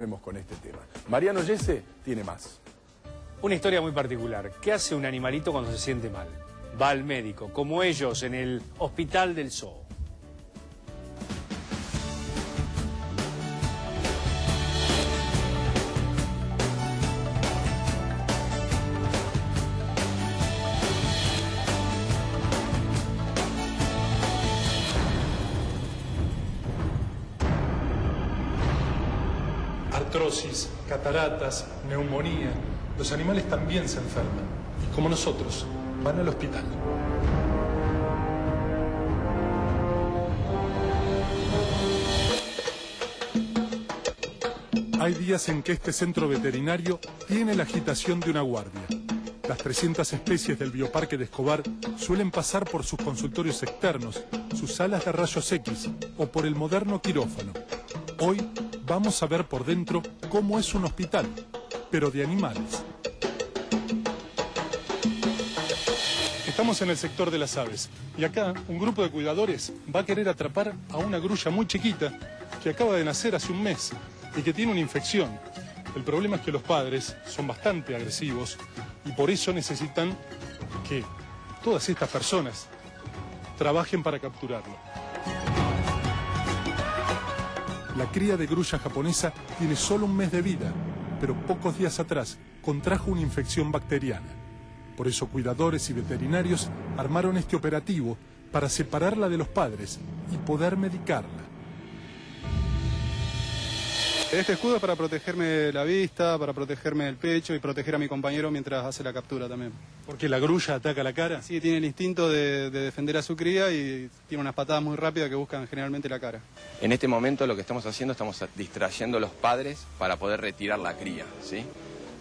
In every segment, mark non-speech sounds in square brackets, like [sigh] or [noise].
Vemos con este tema. Mariano Yese tiene más. Una historia muy particular. ¿Qué hace un animalito cuando se siente mal? Va al médico, como ellos en el Hospital del Zoo. Cataratas, neumonía. Los animales también se enferman. Y como nosotros, van al hospital. Hay días en que este centro veterinario tiene la agitación de una guardia. Las 300 especies del bioparque de Escobar suelen pasar por sus consultorios externos, sus salas de rayos X o por el moderno quirófano. Hoy vamos a ver por dentro cómo es un hospital, pero de animales. Estamos en el sector de las aves y acá un grupo de cuidadores va a querer atrapar a una grulla muy chiquita que acaba de nacer hace un mes y que tiene una infección. El problema es que los padres son bastante agresivos y por eso necesitan que todas estas personas trabajen para capturarlo. La cría de grulla japonesa tiene solo un mes de vida, pero pocos días atrás contrajo una infección bacteriana. Por eso cuidadores y veterinarios armaron este operativo para separarla de los padres y poder medicarla. Este escudo es para protegerme la vista, para protegerme el pecho y proteger a mi compañero mientras hace la captura también. ¿Porque la grulla ataca la cara? Sí, tiene el instinto de, de defender a su cría y tiene unas patadas muy rápidas que buscan generalmente la cara. En este momento lo que estamos haciendo, estamos distrayendo a los padres para poder retirar la cría, ¿sí?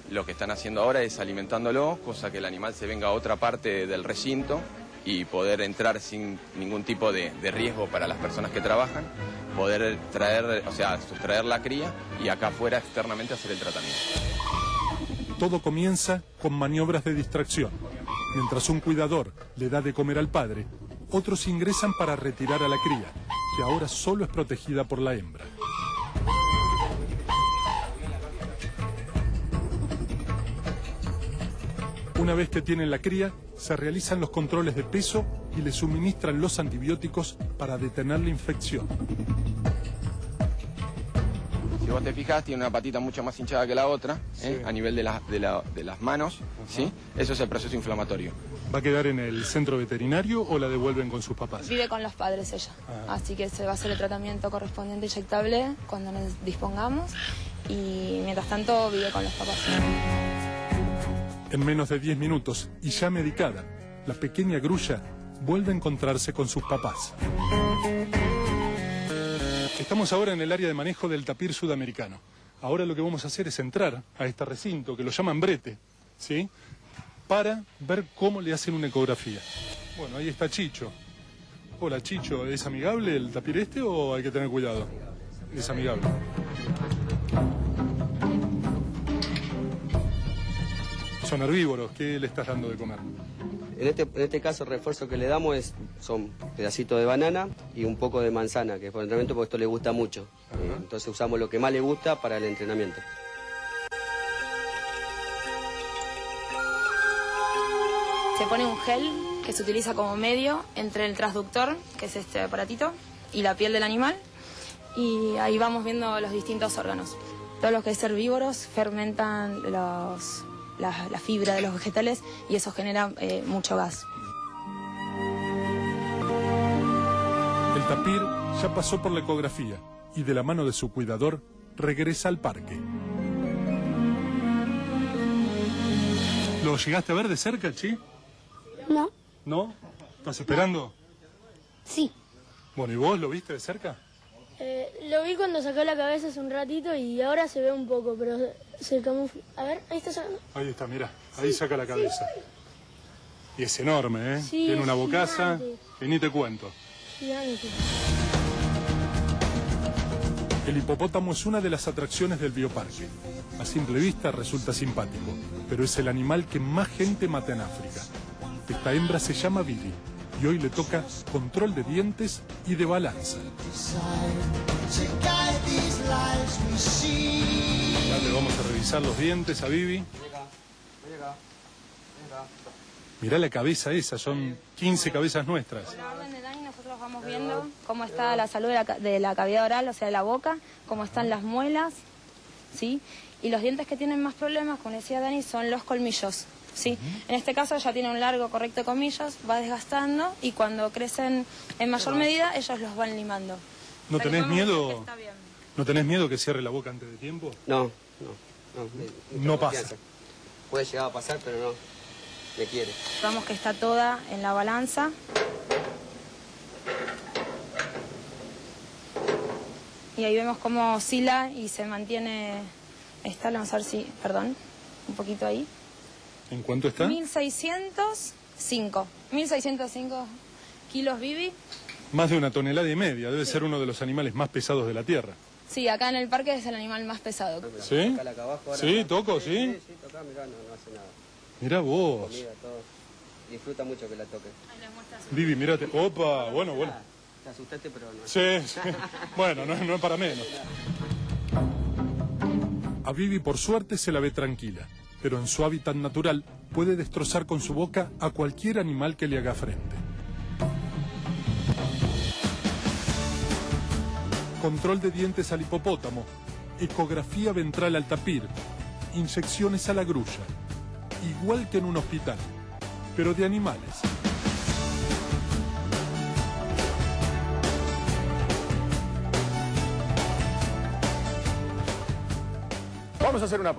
Lo que están haciendo ahora es alimentándolo, cosa que el animal se venga a otra parte del recinto y poder entrar sin ningún tipo de, riesgo para las personas que trabajan, poder traer, o sea, sustraer la cría y acá afuera externamente hacer el tratamiento. Todo comienza con maniobras de distracción. Mientras un cuidador le da de comer al padre, otros ingresan para retirar a la cría, que ahora solo es protegida por la hembra. Una vez que tienen la cría, se realizan los controles de peso y le suministran los antibióticos para detener la infección. Si vos te fijas, tiene una patita mucho más hinchada que la otra, ¿eh? a nivel de, la- de la- de las manos, ¿sí? Eso es el proceso inflamatorio. ¿Va a quedar en el centro veterinario o la devuelven con sus papás? Vive con los padres ella, así que se va a hacer el tratamiento correspondiente inyectable cuando nos dispongamos y mientras tanto vive con los papás. En menos de 10 minutos y ya medicada, la pequeña grulla vuelve a encontrarse con sus papás. Estamos ahora en el área de manejo del tapir sudamericano. Ahora lo que vamos a hacer es entrar a este recinto que lo llaman brete, ¿sí? Para ver cómo le hacen una ecografía. Bueno, ahí está Chicho. Hola Chicho, ¿es amigable el tapir este o hay que tener cuidado? Es amigable. Son herbívoros, ¿qué le estás dando de comer? En este, en este caso el refuerzo que le damos es, son pedacitos de banana y un poco de manzana, que es por el entrenamiento porque esto le gusta mucho. Eh, entonces usamos lo que más le gusta para el entrenamiento. Se pone un gel que se utiliza como medio entre el transductor, que es este aparatito, y la piel del animal. Y ahí vamos viendo los distintos órganos. Todos los que es herbívoros fermentan los, la, la fibra de los vegetales y eso genera eh, mucho gas. El tapir ya pasó por la ecografía y de la mano de su cuidador regresa al parque. ¿Lo llegaste a ver de cerca, Chi? No, ¿No? ¿Estás esperando? sí. Bueno, ¿y vos lo viste de cerca? Eh, lo vi cuando sacó la cabeza hace un ratito y ahora se ve un poco, pero se camufla. A ver, ahí está sacando. Ahí está, mira, ahí saca la cabeza. Y es enorme, ¿eh? Sí, Tiene una bocaza gigante. y ni te cuento. Gigante. El hipopótamo es una de las atracciones del bioparque. A simple vista resulta simpático, pero es el animal que más gente mata en África. Esta hembra se llama Billy y hoy le toca control de dientes y de balanza. lives we see. revisar los dientes a Vivi. Mirá la cabeza esa, son 15 cabezas nuestras. Con la orden de Dani nosotros vamos viendo cómo está la salud de la, de la cavidad oral, o sea, de la boca, cómo están las muelas, ¿sí? Y los dientes que tienen más problemas, como decía Dani, son los colmillos, ¿sí? En este caso ella tiene un largo correcto de colmillos, va desgastando y cuando crecen en mayor medida ellos los van limando. ¿No O sea que tenés miedo? que está bien. ¿No tenés miedo que cierre la boca antes de tiempo? No, no, no. me- mucha No confianza. pasa. Puede llegar a pasar, pero no. Me quiere. Vamos que está toda en la balanza. Y ahí vemos cómo oscila y se mantiene esta, vamos a ver si, perdón, un poquito ahí. ¿En cuánto está? 1605. 1605 kilos Bibi. Más de una tonelada y media. Debe ser uno de los animales más pesados de la Tierra. Sí, acá en el parque es el animal más pesado. ¿Sí? Tocala acá abajo ahora. Sí, toco, ¿sí? Sí, sí, toca, mirá, no, no hace nada. Mirá vos. Comida, todo. Disfruta mucho que la toque. Vivi, mirate. Opa, bueno, bueno. Te asustaste, pero no. Sí, sí. Bueno, no, no es para menos. [laughs] A Vivi por suerte se la ve tranquila, pero en su hábitat natural puede destrozar con su boca a cualquier animal que le haga frente. Control de dientes al hipopótamo, ecografía ventral al tapir, inyecciones a la grulla, igual que en un hospital, pero de animales. Vamos a hacer una pausa.